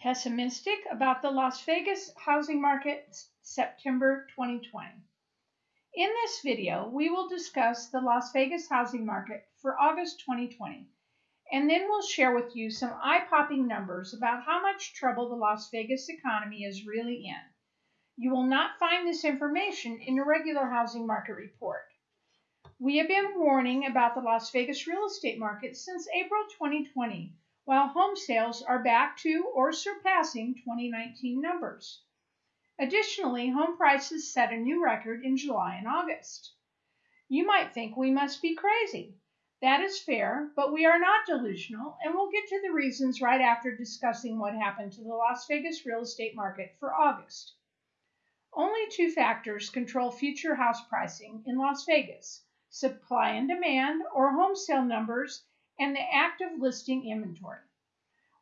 Pessimistic about the Las Vegas housing market September 2020. In this video, we will discuss the Las Vegas housing market for August 2020, and then we'll share with you some eye-popping numbers about how much trouble the Las Vegas economy is really in. You will not find this information in a regular housing market report. We have been warning about the Las Vegas real estate market since April 2020 while home sales are back to or surpassing 2019 numbers. Additionally, home prices set a new record in July and August. You might think we must be crazy. That is fair, but we are not delusional, and we'll get to the reasons right after discussing what happened to the Las Vegas real estate market for August. Only two factors control future house pricing in Las Vegas supply and demand, or home sale numbers, and the active listing inventory.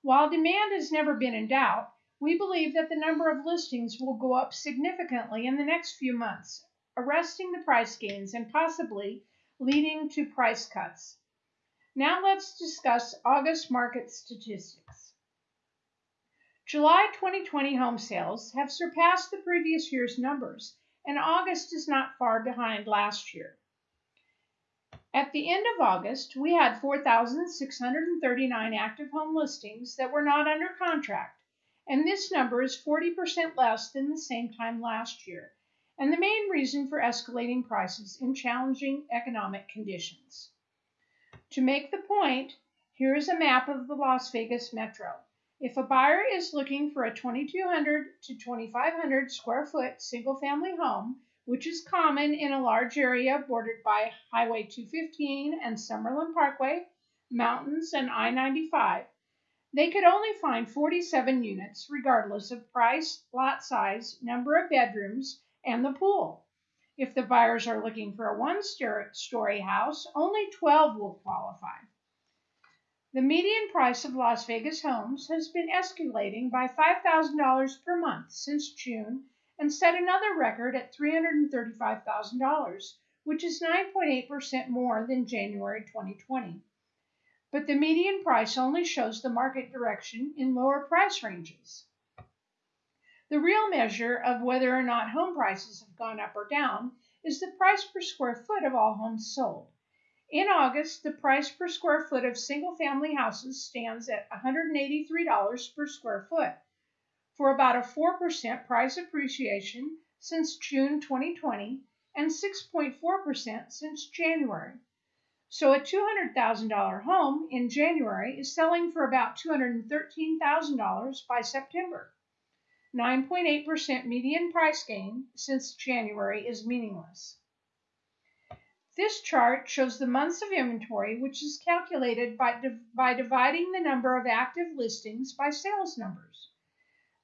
While demand has never been in doubt, we believe that the number of listings will go up significantly in the next few months, arresting the price gains and possibly leading to price cuts. Now let's discuss August market statistics. July 2020 home sales have surpassed the previous year's numbers, and August is not far behind last year. At the end of August, we had 4,639 active home listings that were not under contract, and this number is 40% less than the same time last year, and the main reason for escalating prices in challenging economic conditions. To make the point, here is a map of the Las Vegas metro. If a buyer is looking for a 2,200 to 2,500 square foot single family home, which is common in a large area bordered by Highway 215 and Summerlin Parkway, mountains, and I 95. They could only find 47 units, regardless of price, lot size, number of bedrooms, and the pool. If the buyers are looking for a one story house, only 12 will qualify. The median price of Las Vegas homes has been escalating by $5,000 per month since June and set another record at $335,000, which is 9.8% more than January 2020. But the median price only shows the market direction in lower price ranges. The real measure of whether or not home prices have gone up or down is the price per square foot of all homes sold. In August, the price per square foot of single family houses stands at $183 per square foot, for about a 4% price appreciation since June 2020 and 6.4% since January. So a $200,000 home in January is selling for about $213,000 by September. 9.8% median price gain since January is meaningless. This chart shows the months of inventory, which is calculated by, by dividing the number of active listings by sales numbers.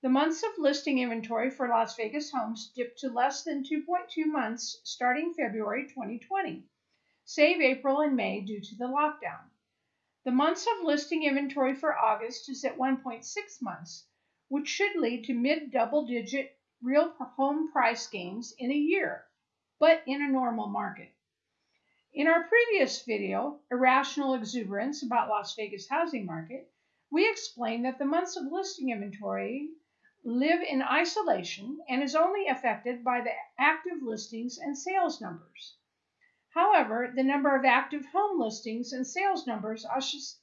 The months of listing inventory for Las Vegas homes dipped to less than 2.2 months starting February 2020, save April and May due to the lockdown. The months of listing inventory for August is at 1.6 months, which should lead to mid double digit real home price gains in a year, but in a normal market. In our previous video, Irrational Exuberance about Las Vegas housing market, we explained that the months of listing inventory live in isolation and is only affected by the active listings and sales numbers. However, the number of active home listings and sales numbers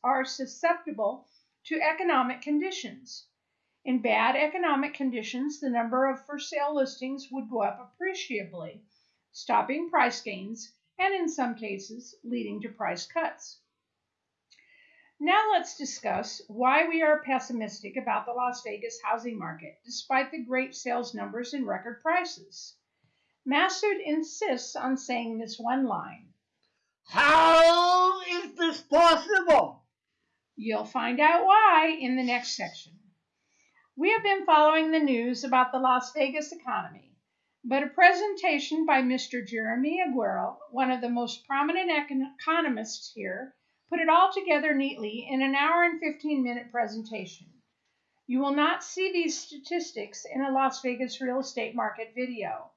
are, susceptible to economic conditions. In bad economic conditions, the number of for sale listings would go up appreciably, stopping price gains and in some cases leading to price cuts. Now let's discuss why we are pessimistic about the Las Vegas housing market, despite the great sales numbers and record prices. Masood insists on saying this one line. How is this possible? You'll find out why in the next section. We have been following the news about the Las Vegas economy, but a presentation by Mr. Jeremy Aguero, one of the most prominent economists here, put it all together neatly in an hour and 15 minute presentation. You will not see these statistics in a Las Vegas real estate market video.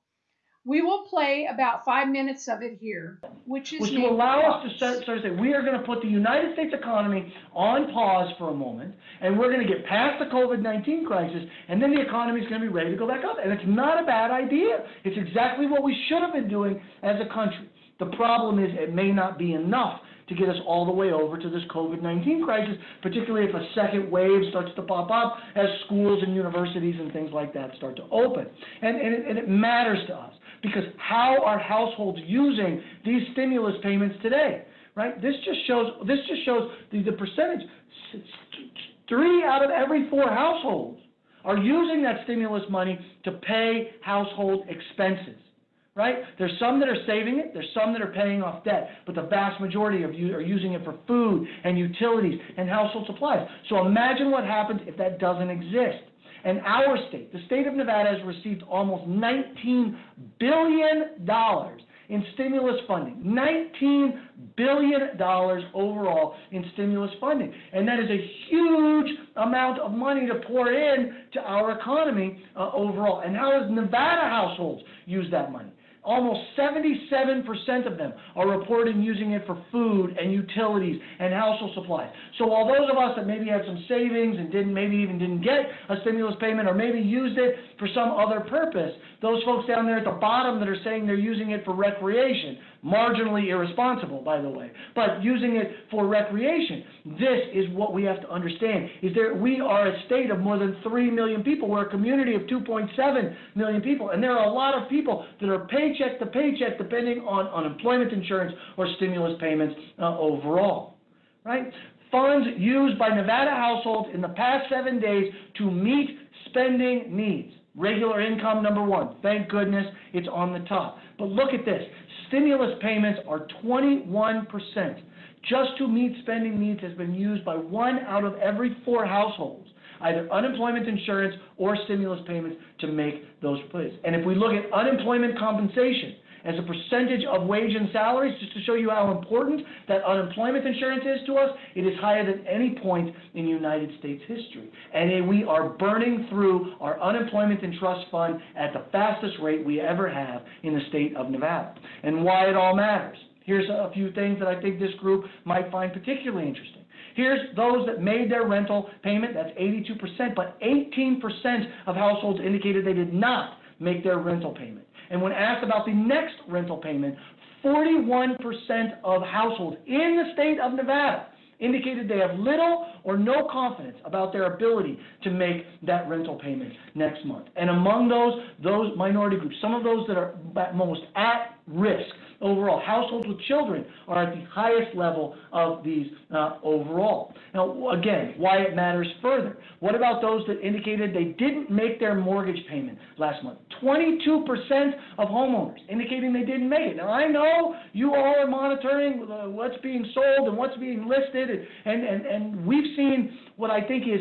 We will play about five minutes of it here, which is which will allow us to start, start saying, we are gonna put the United States economy on pause for a moment, and we're gonna get past the COVID-19 crisis, and then the economy is gonna be ready to go back up. And it's not a bad idea. It's exactly what we should have been doing as a country. The problem is, it may not be enough to get us all the way over to this COVID-19 crisis, particularly if a second wave starts to pop up as schools and universities and things like that start to open. And, and, it, and it matters to us, because how are households using these stimulus payments today, right? This just shows, this just shows the, the percentage. Three out of every four households are using that stimulus money to pay household expenses right? There's some that are saving it, there's some that are paying off debt, but the vast majority of you are using it for food and utilities and household supplies. So imagine what happens if that doesn't exist. And our state, the state of Nevada, has received almost $19 billion in stimulus funding. $19 billion overall in stimulus funding. And that is a huge amount of money to pour in to our economy uh, overall. And how does Nevada households use that money? Almost 77% of them are reporting using it for food and utilities and household supplies. So while those of us that maybe had some savings and didn't, maybe even didn't get a stimulus payment or maybe used it for some other purpose, those folks down there at the bottom that are saying they're using it for recreation, marginally irresponsible, by the way, but using it for recreation. This is what we have to understand, is that we are a state of more than 3 million people. We're a community of 2.7 million people, and there are a lot of people that are paycheck to paycheck depending on unemployment insurance or stimulus payments uh, overall, right? Funds used by Nevada households in the past seven days to meet spending needs. Regular income, number one. Thank goodness it's on the top. But look at this. Stimulus payments are 21%. Just to meet spending needs has been used by one out of every four households, either unemployment insurance or stimulus payments to make those plays. And if we look at unemployment compensation, as a percentage of wage and salaries, just to show you how important that unemployment insurance is to us, it is higher than any point in United States history. And we are burning through our unemployment and trust fund at the fastest rate we ever have in the state of Nevada. And why it all matters. Here's a few things that I think this group might find particularly interesting. Here's those that made their rental payment, that's 82%, but 18% of households indicated they did not make their rental payment. And when asked about the next rental payment, 41% of households in the state of Nevada indicated they have little or no confidence about their ability to make that rental payment next month. And among those, those minority groups, some of those that are most at risk overall, households with children are at the highest level of these uh, overall. Now, again, why it matters further. What about those that indicated they didn't make their mortgage payment last month? 22% of homeowners indicating they didn't make it. Now, I know you all are monitoring uh, what's being sold and what's being listed, and, and, and, and we've seen what I think is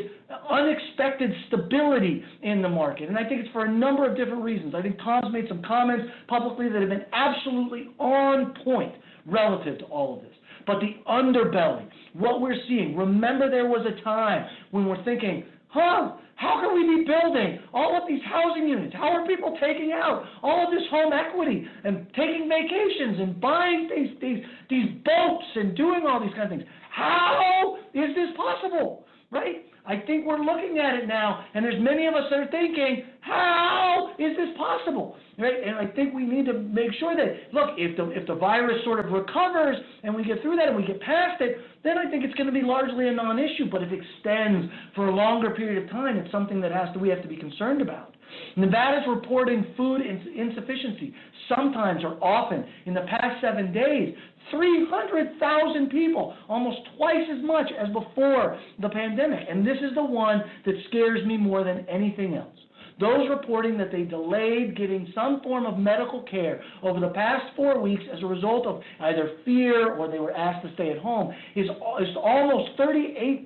unexpected stability in the market. And I think it's for a number of different reasons. I think Tom's made some comments publicly that have been absolutely on point relative to all of this. But the underbelly, what we're seeing, remember there was a time when we're thinking, huh, how can we be building all of these housing units? How are people taking out all of this home equity and taking vacations and buying these, these, these boats and doing all these kind of things? How is this possible? Right? I think we're looking at it now, and there's many of us that are thinking, how is this possible? Right? And I think we need to make sure that, look, if the, if the virus sort of recovers and we get through that and we get past it, then I think it's going to be largely a non-issue. But if it extends for a longer period of time, it's something that has to, we have to be concerned about. Nevada's reporting food ins- insufficiency sometimes or often in the past seven days 300,000 people, almost twice as much as before the pandemic. And this is the one that scares me more than anything else. Those reporting that they delayed getting some form of medical care over the past four weeks as a result of either fear or they were asked to stay at home is, is almost 38%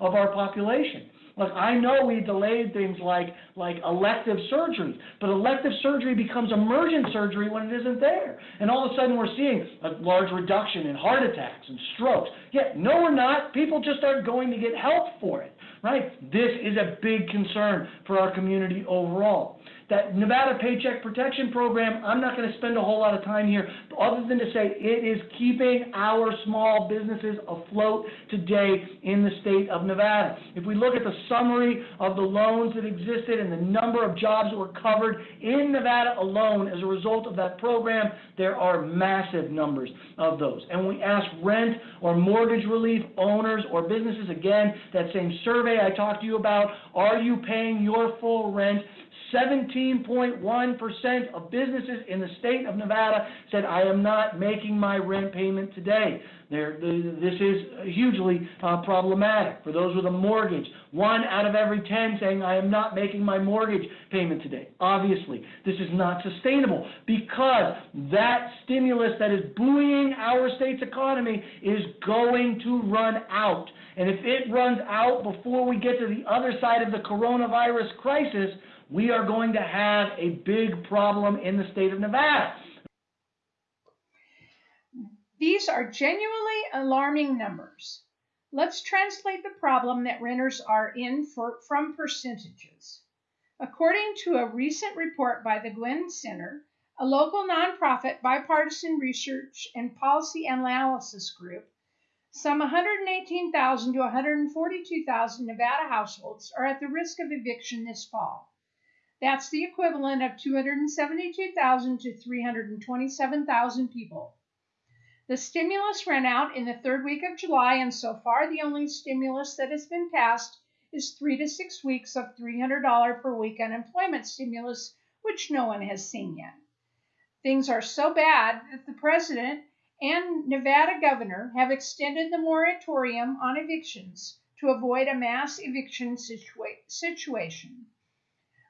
of our population. Look, I know we delayed things like, like elective surgery, but elective surgery becomes emergent surgery when it isn't there. And all of a sudden we're seeing a large reduction in heart attacks and strokes. Yet, no, we're not. People just aren't going to get help for it, right? This is a big concern for our community overall. That Nevada Paycheck Protection Program, I'm not going to spend a whole lot of time here, other than to say it is keeping our small businesses afloat today in the state of Nevada. If we look at the summary of the loans that existed and the number of jobs that were covered in Nevada alone as a result of that program, there are massive numbers of those. And we ask rent or mortgage relief owners or businesses, again, that same survey I talked to you about, are you paying your full rent? 17.1% of businesses in the state of Nevada said, I am not making my rent payment today. This is hugely uh, problematic for those with a mortgage. One out of every 10 saying, I am not making my mortgage payment today. Obviously, this is not sustainable because that stimulus that is buoying our state's economy is going to run out. And if it runs out before we get to the other side of the coronavirus crisis, we are going to have a big problem in the state of Nevada. These are genuinely alarming numbers. Let's translate the problem that renters are in for, from percentages. According to a recent report by the Guinn Center, a local nonprofit bipartisan research and policy analysis group, some 118,000 to 142,000 Nevada households are at the risk of eviction this fall. That's the equivalent of 272,000 to 327,000 people. The stimulus ran out in the third week of July, and so far the only stimulus that has been passed is three to six weeks of $300 per week unemployment stimulus, which no one has seen yet. Things are so bad that the president and Nevada governor have extended the moratorium on evictions to avoid a mass eviction situa- situation.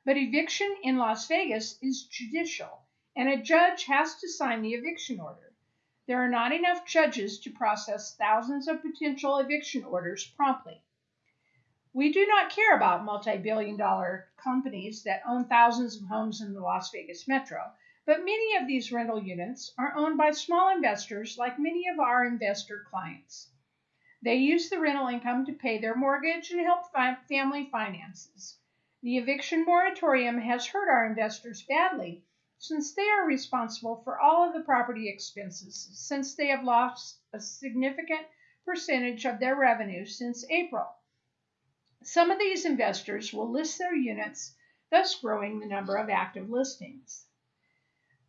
But eviction in Las Vegas is judicial, and a judge has to sign the eviction order. There are not enough judges to process thousands of potential eviction orders promptly. We do not care about multi billion dollar companies that own thousands of homes in the Las Vegas metro, but many of these rental units are owned by small investors like many of our investor clients. They use the rental income to pay their mortgage and help family finances. The eviction moratorium has hurt our investors badly since they are responsible for all of the property expenses since they have lost a significant percentage of their revenue since April. Some of these investors will list their units, thus growing the number of active listings.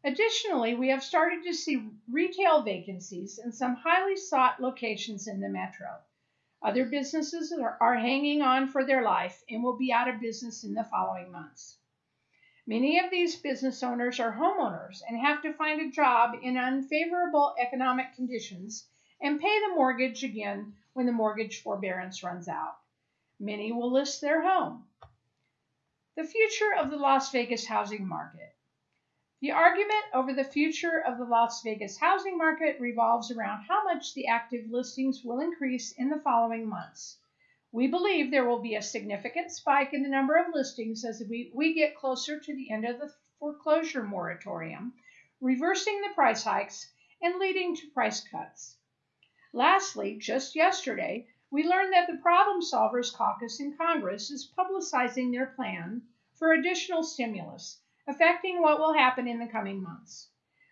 Additionally, we have started to see retail vacancies in some highly sought locations in the metro. Other businesses are, are hanging on for their life and will be out of business in the following months. Many of these business owners are homeowners and have to find a job in unfavorable economic conditions and pay the mortgage again when the mortgage forbearance runs out. Many will list their home. The future of the Las Vegas housing market. The argument over the future of the Las Vegas housing market revolves around how much the active listings will increase in the following months. We believe there will be a significant spike in the number of listings as we, we get closer to the end of the foreclosure moratorium, reversing the price hikes and leading to price cuts. Lastly, just yesterday, we learned that the Problem Solvers Caucus in Congress is publicizing their plan for additional stimulus affecting what will happen in the coming months.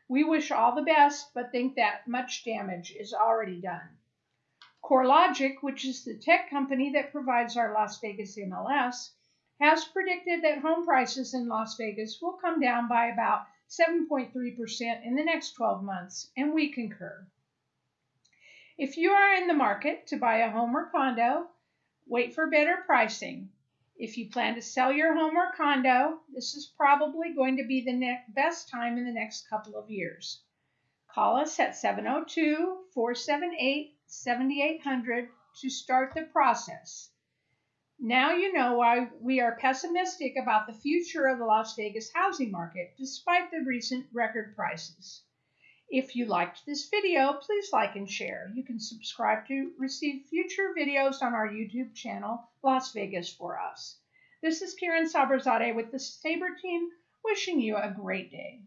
We wish all the best, but think that much damage is already done. CoreLogic, which is the tech company that provides our Las Vegas MLS, has predicted that home prices in Las Vegas will come down by about 7.3% in the next 12 months, and we concur. If you are in the market to buy a home or condo, wait for better pricing. If you plan to sell your home or condo, this is probably going to be the best time in the next couple of years. Call us at 702 478 7800 to start the process. Now you know why we are pessimistic about the future of the Las Vegas housing market despite the recent record prices. If you liked this video, please like and share. You can subscribe to receive future videos on our YouTube channel, Las Vegas for Us. This is Karen Sabrazade with the Sabre team, wishing you a great day.